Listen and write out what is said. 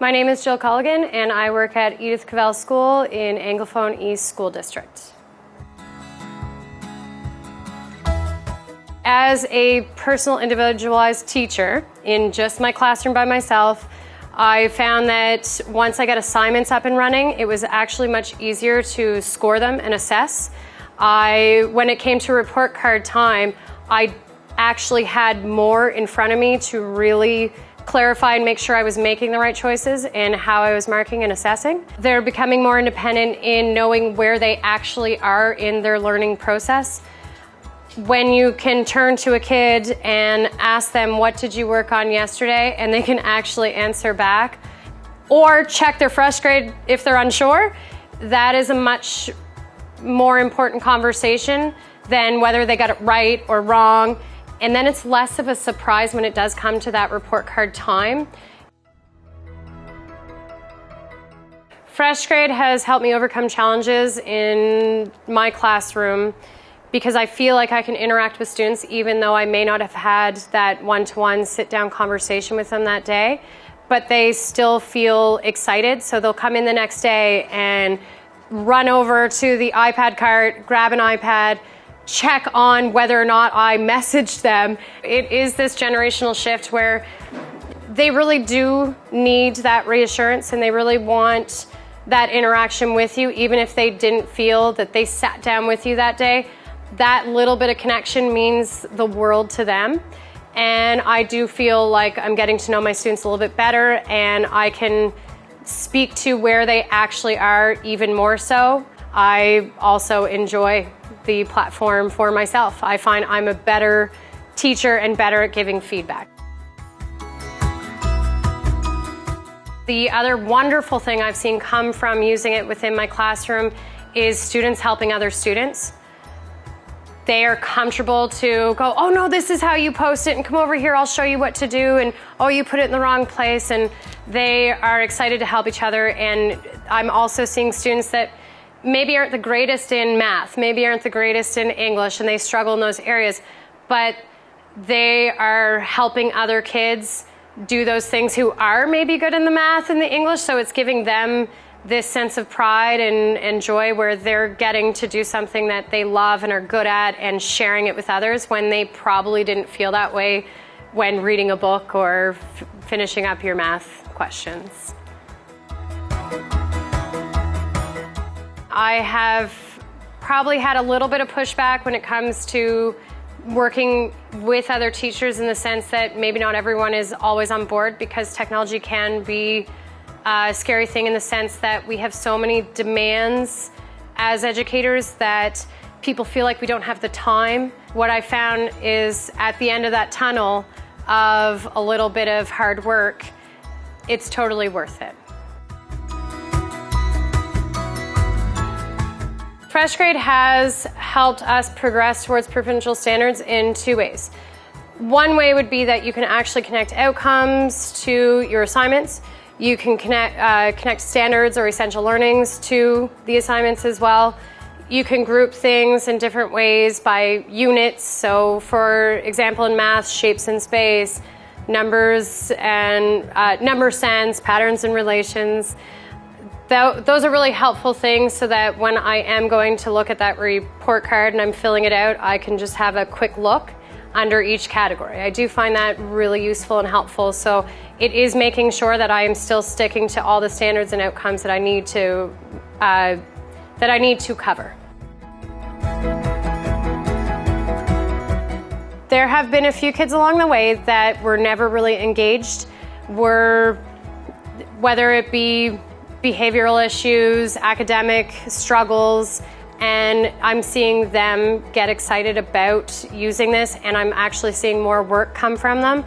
My name is Jill Colligan, and I work at Edith Cavell School in Anglophone East School District. As a personal individualized teacher in just my classroom by myself, I found that once I got assignments up and running, it was actually much easier to score them and assess. I, when it came to report card time, I actually had more in front of me to really clarify and make sure I was making the right choices and how I was marking and assessing. They're becoming more independent in knowing where they actually are in their learning process when you can turn to a kid and ask them, what did you work on yesterday? And they can actually answer back or check their FreshGrade if they're unsure, that is a much more important conversation than whether they got it right or wrong. And then it's less of a surprise when it does come to that report card time. FreshGrade has helped me overcome challenges in my classroom because I feel like I can interact with students even though I may not have had that one-to-one sit-down conversation with them that day, but they still feel excited. So they'll come in the next day and run over to the iPad cart, grab an iPad, check on whether or not I messaged them. It is this generational shift where they really do need that reassurance and they really want that interaction with you, even if they didn't feel that they sat down with you that day that little bit of connection means the world to them. And I do feel like I'm getting to know my students a little bit better and I can speak to where they actually are even more so. I also enjoy the platform for myself. I find I'm a better teacher and better at giving feedback. The other wonderful thing I've seen come from using it within my classroom is students helping other students they are comfortable to go, oh no, this is how you post it and come over here, I'll show you what to do and oh, you put it in the wrong place and they are excited to help each other and I'm also seeing students that maybe aren't the greatest in math, maybe aren't the greatest in English and they struggle in those areas, but they are helping other kids do those things who are maybe good in the math and the English, so it's giving them this sense of pride and, and joy where they're getting to do something that they love and are good at and sharing it with others when they probably didn't feel that way when reading a book or finishing up your math questions. I have probably had a little bit of pushback when it comes to working with other teachers in the sense that maybe not everyone is always on board because technology can be a scary thing in the sense that we have so many demands as educators that people feel like we don't have the time. What I found is at the end of that tunnel of a little bit of hard work, it's totally worth it. FreshGrade has helped us progress towards provincial standards in two ways. One way would be that you can actually connect outcomes to your assignments. You can connect, uh, connect standards or essential learnings to the assignments as well. You can group things in different ways by units. So for example, in math, shapes in space, numbers and uh, number sense, patterns and relations. Th those are really helpful things so that when I am going to look at that report card and I'm filling it out, I can just have a quick look under each category. I do find that really useful and helpful. So it is making sure that I am still sticking to all the standards and outcomes that I need to, uh, that I need to cover. There have been a few kids along the way that were never really engaged, were, whether it be behavioral issues, academic struggles, and I'm seeing them get excited about using this and I'm actually seeing more work come from them.